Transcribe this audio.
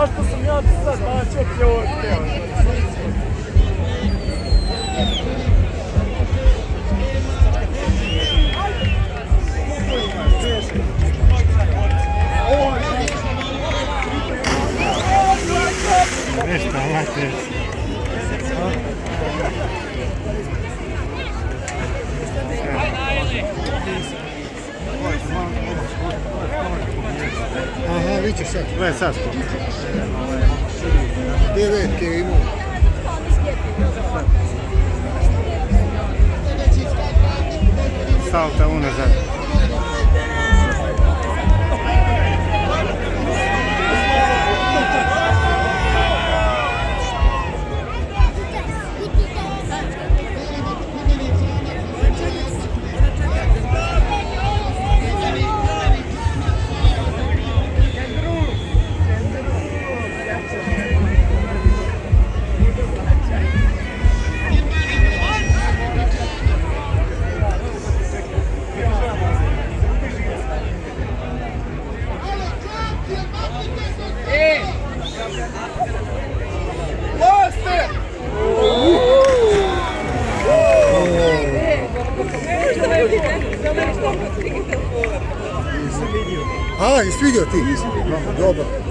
Zašto sam ja sad bacio pljotke? Nešto, mate. Aha, vidite sad. Вичисять. Vai, Сашко. Дев'ятки йому. Salta una, Сашко. A, jesi vidio ti? Dobro.